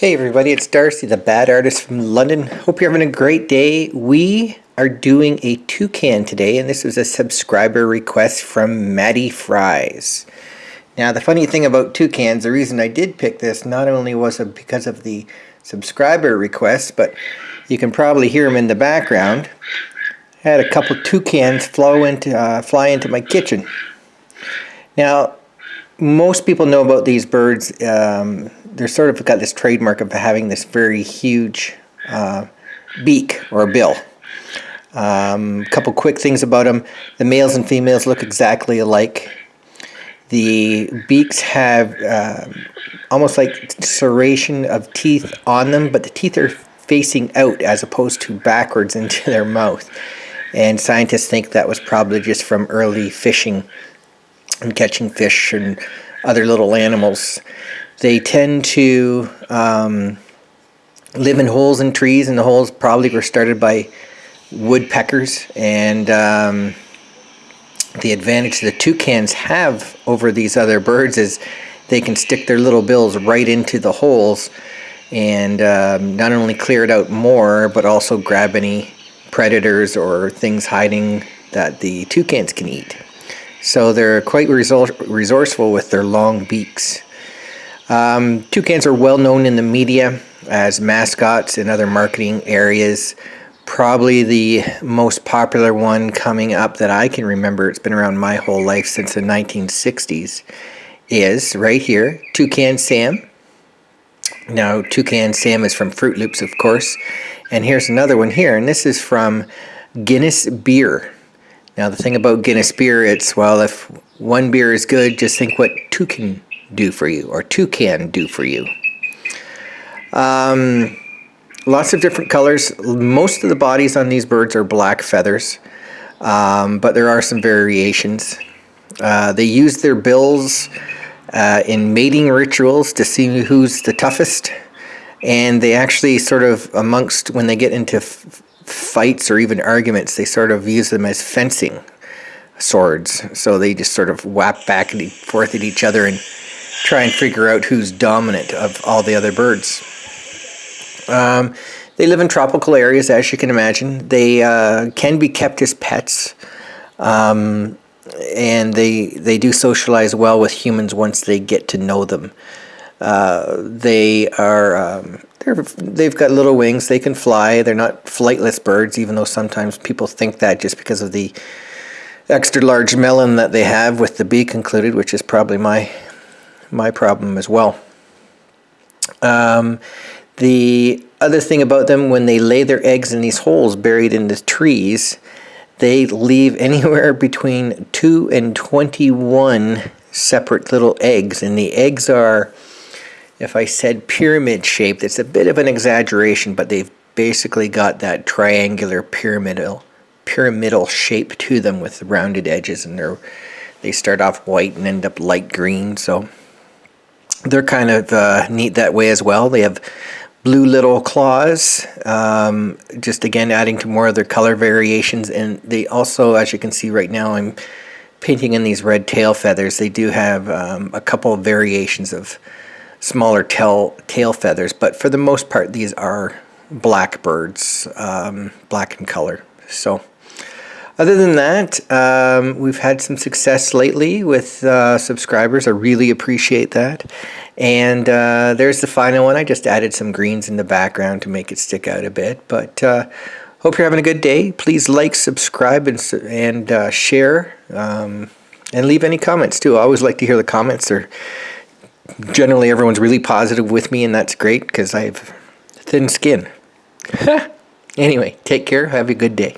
Hey everybody, it's Darcy, the bad artist from London. Hope you're having a great day. We are doing a toucan today, and this was a subscriber request from Maddie Fries. Now, the funny thing about toucans, the reason I did pick this, not only was it because of the subscriber request, but you can probably hear them in the background. I had a couple toucans flow into, uh, fly into my kitchen. Now, most people know about these birds. Um, they're sort of got this trademark of having this very huge uh, beak or bill. A um, couple quick things about them. The males and females look exactly alike. The beaks have uh, almost like serration of teeth on them, but the teeth are facing out as opposed to backwards into their mouth. And scientists think that was probably just from early fishing and catching fish and other little animals. They tend to um, live in holes in trees, and the holes probably were started by woodpeckers. And um, the advantage the toucans have over these other birds is they can stick their little bills right into the holes and um, not only clear it out more, but also grab any predators or things hiding that the toucans can eat. So they're quite resourceful with their long beaks. Um, toucans are well known in the media as mascots in other marketing areas. Probably the most popular one coming up that I can remember, it's been around my whole life since the 1960s, is right here, Toucan Sam. Now, Toucan Sam is from Froot Loops, of course. And here's another one here, and this is from Guinness Beer. Now the thing about Guinness beer, it's, well, if one beer is good, just think what two can do for you, or two can do for you. Um, lots of different colors. Most of the bodies on these birds are black feathers, um, but there are some variations. Uh, they use their bills uh, in mating rituals to see who's the toughest, and they actually sort of amongst when they get into fights or even arguments, they sort of use them as fencing swords. So they just sort of whap back and forth at each other and try and figure out who's dominant of all the other birds. Um, they live in tropical areas, as you can imagine. They uh, can be kept as pets. Um, and they they do socialize well with humans once they get to know them. Uh, they are um, they're, they've got little wings. They can fly. They're not flightless birds, even though sometimes people think that just because of the extra large melon that they have with the beak included, which is probably my my problem as well. Um, the other thing about them, when they lay their eggs in these holes buried in the trees, they leave anywhere between 2 and 21 separate little eggs. And the eggs are if I said pyramid shaped, it's a bit of an exaggeration, but they've basically got that triangular pyramidal pyramidal shape to them with rounded edges and they're they start off white and end up light green so they're kind of uh, neat that way as well. They have blue little claws um, just again adding to more of their color variations. And they also as you can see right now I'm painting in these red tail feathers. They do have um, a couple of variations of smaller tail, tail feathers, but for the most part, these are black birds, um, black in color. So other than that, um, we've had some success lately with uh, subscribers. I really appreciate that. And uh, there's the final one. I just added some greens in the background to make it stick out a bit. But uh, hope you're having a good day. Please like, subscribe, and, and uh, share. Um, and leave any comments too. I always like to hear the comments. They're generally everyone's really positive with me and that's great because I have thin skin. anyway, take care. Have a good day.